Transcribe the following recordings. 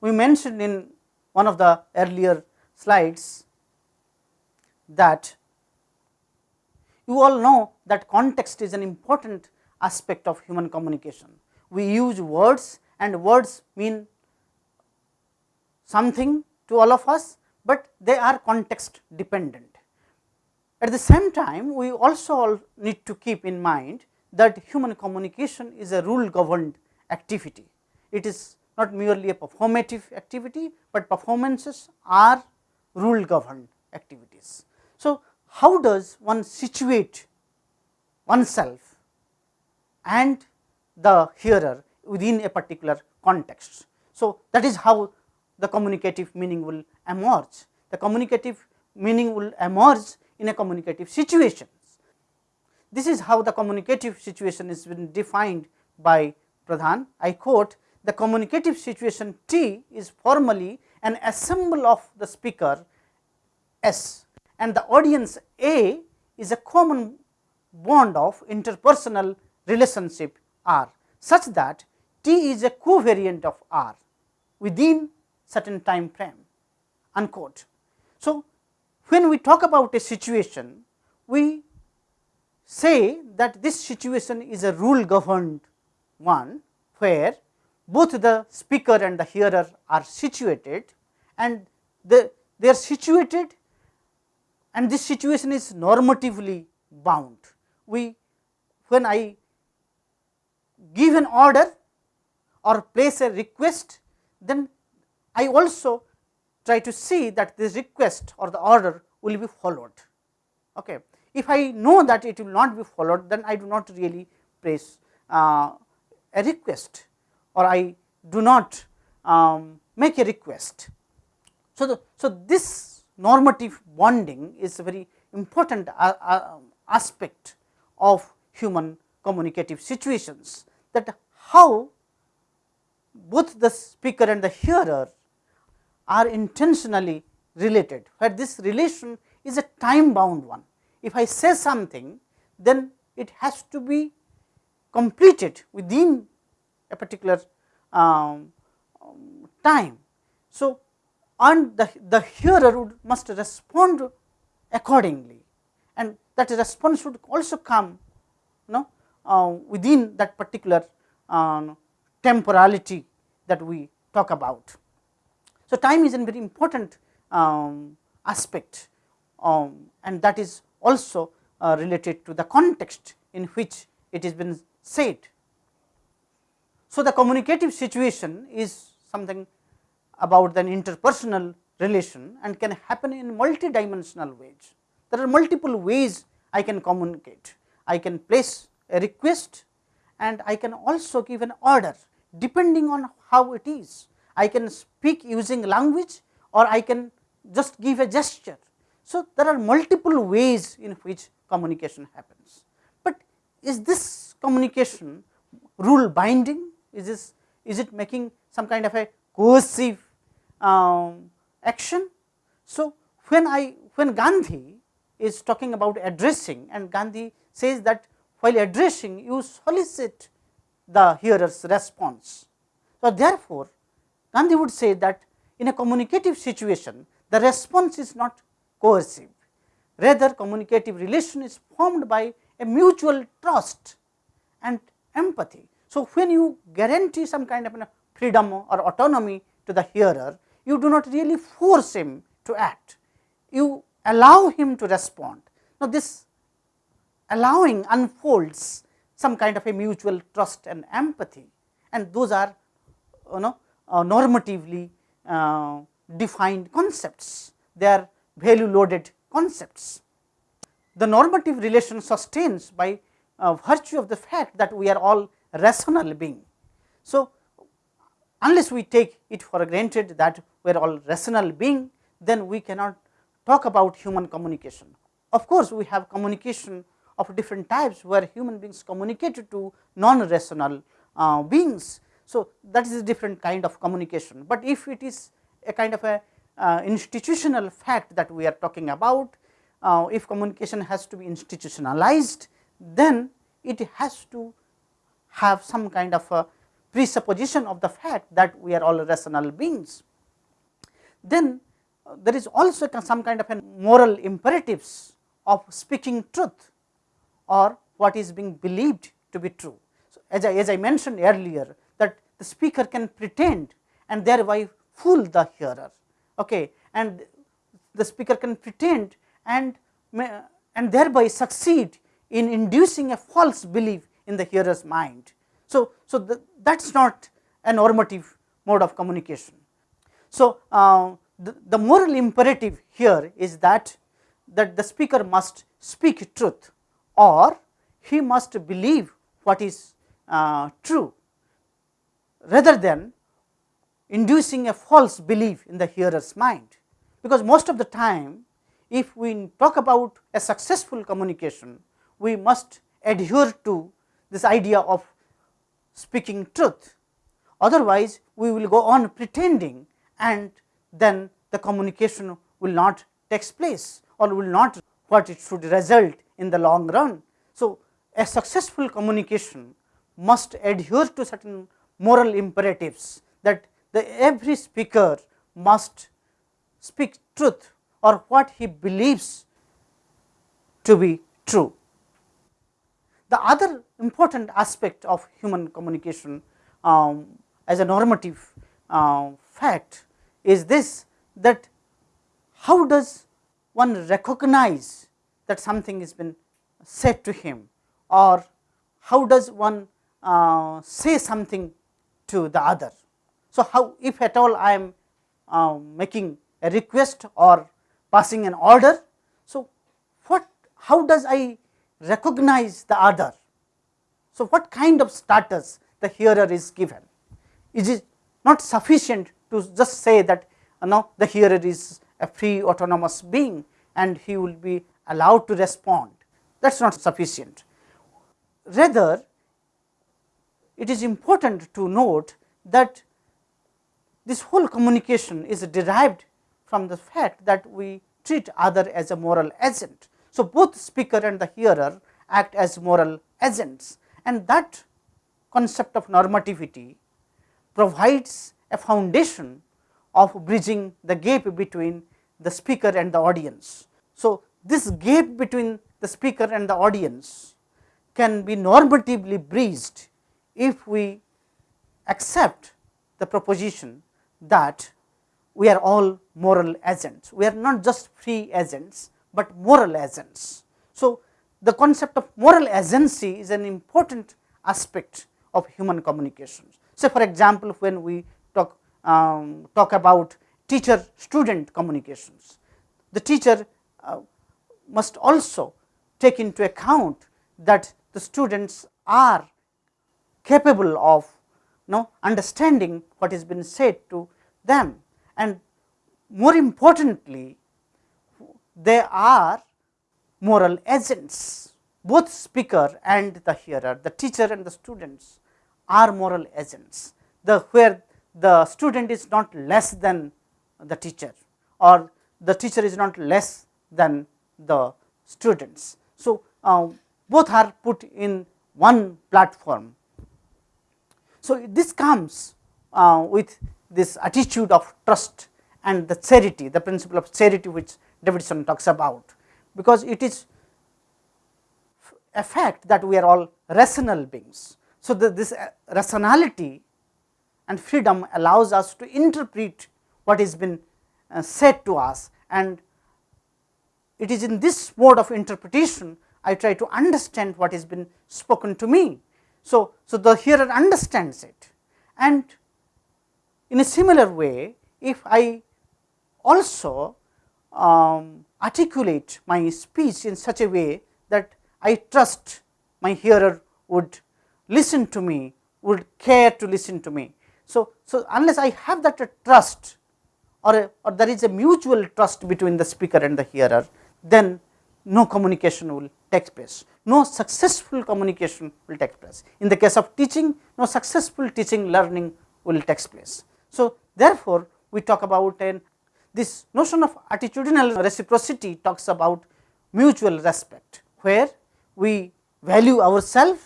we mentioned in one of the earlier slides that you all know that context is an important aspect of human communication. We use words and words mean something to all of us, but they are context dependent. At the same time, we also all need to keep in mind that human communication is a rule governed activity. It is not merely a performative activity, but performances are rule governed activities. So, how does one situate oneself and the hearer within a particular context. So, that is how the communicative meaning will emerge. The communicative meaning will emerge in a communicative situation. This is how the communicative situation is been defined by Pradhan. I quote the communicative situation T is formally an assemble of the speaker S and the audience A is a common bond of interpersonal relationship R such that T is a covariant of R within certain time frame unquote. So, when we talk about a situation, we say that this situation is a rule governed one, where both the speaker and the hearer are situated and the, they are situated and this situation is normatively bound. We when I give an order or place a request, then I also try to see that this request or the order will be followed. Okay. If I know that it will not be followed, then I do not really place uh, a request or I do not um, make a request. So, the, so this normative bonding is a very important uh, uh, aspect of human communicative situations that how both the speaker and the hearer are intentionally related, where this relation is a time bound one. If I say something, then it has to be completed within a particular um, time. So, and the, the hearer would must respond accordingly and that response should also come you know, uh, within that particular uh, temporality that we talk about. So, time is a very important um, aspect um, and that is also uh, related to the context in which it has been said. So, the communicative situation is something about an interpersonal relation and can happen in multi-dimensional ways. There are multiple ways I can communicate. I can place a request and I can also give an order depending on how it is. I can speak using language or I can just give a gesture. So, there are multiple ways in which communication happens, but is this communication rule binding? Is this is it making some kind of a coercive um, action? So, when I when Gandhi is talking about addressing and Gandhi says that while addressing you solicit the hearer's response. So, therefore, Gandhi would say that in a communicative situation the response is not coercive, rather communicative relation is formed by a mutual trust and empathy. So, when you guarantee some kind of freedom or autonomy to the hearer, you do not really force him to act, you allow him to respond. Now, this allowing unfolds some kind of a mutual trust and empathy and those are you know uh, normatively uh, defined concepts, they are value loaded concepts. The normative relation sustains by uh, virtue of the fact that we are all rational being. So, unless we take it for granted that we are all rational being, then we cannot talk about human communication. Of course, we have communication of different types where human beings communicate to non-rational uh, beings. So, that is a different kind of communication, but if it is a kind of a uh, institutional fact that we are talking about, uh, if communication has to be institutionalized, then it has to have some kind of a presupposition of the fact that we are all rational beings. Then uh, there is also some kind of a moral imperatives of speaking truth or what is being believed to be true. So, as I, as I mentioned earlier that the speaker can pretend and thereby fool the hearer okay, and the speaker can pretend and and thereby succeed in inducing a false belief in the hearer's mind. So, so that is not a normative mode of communication. So, uh, the, the moral imperative here is that that the speaker must speak truth or he must believe what is uh, true rather than inducing a false belief in the hearer's mind. Because most of the time if we talk about a successful communication, we must adhere to this idea of speaking truth. Otherwise, we will go on pretending and then the communication will not takes place or will not what it should result in the long run. So, a successful communication must adhere to certain moral imperatives that the every speaker must speak truth or what he believes to be true. The other important aspect of human communication um, as a normative uh, fact is this that how does one recognize that something has been said to him or how does one uh, say something to the other. So, how if at all I am uh, making a request or passing an order. So, what how does I recognize the other? So, what kind of status the hearer is given? Is it not sufficient to just say that know the hearer is a free autonomous being and he will be allowed to respond that is not sufficient. Rather it is important to note that this whole communication is derived from the fact that we treat other as a moral agent. So, both speaker and the hearer act as moral agents and that concept of normativity provides a foundation of bridging the gap between the speaker and the audience. So, this gap between the speaker and the audience can be normatively bridged if we accept the proposition that we are all moral agents. We are not just free agents, but moral agents. So, the concept of moral agency is an important aspect of human communications. Say for example, when we talk, um, talk about teacher student communications, the teacher uh, must also take into account that the students are capable of you know, understanding what has been said to them and more importantly they are moral agents both speaker and the hearer the teacher and the students are moral agents the where the student is not less than the teacher or the teacher is not less than the students. So, uh, both are put in one platform. So, this comes uh, with this attitude of trust and the charity, the principle of charity which Davidson talks about, because it is a fact that we are all rational beings. So, the, this uh, rationality and freedom allows us to interpret what has been uh, said to us and it is in this mode of interpretation I try to understand what has been spoken to me. So, so the hearer understands it and in a similar way, if I also um, articulate my speech in such a way that I trust my hearer would listen to me, would care to listen to me. So, so unless I have that trust or, a, or there is a mutual trust between the speaker and the hearer, then no communication will take place, no successful communication will take place. In the case of teaching, no successful teaching learning will take place. So, therefore, we talk about an this notion of attitudinal reciprocity talks about mutual respect, where we value ourselves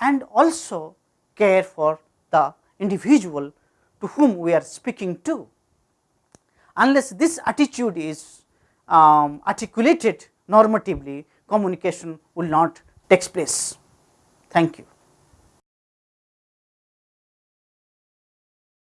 and also care for the individual to whom we are speaking to. Unless this attitude is um, articulated normatively, communication will not take place. Thank you.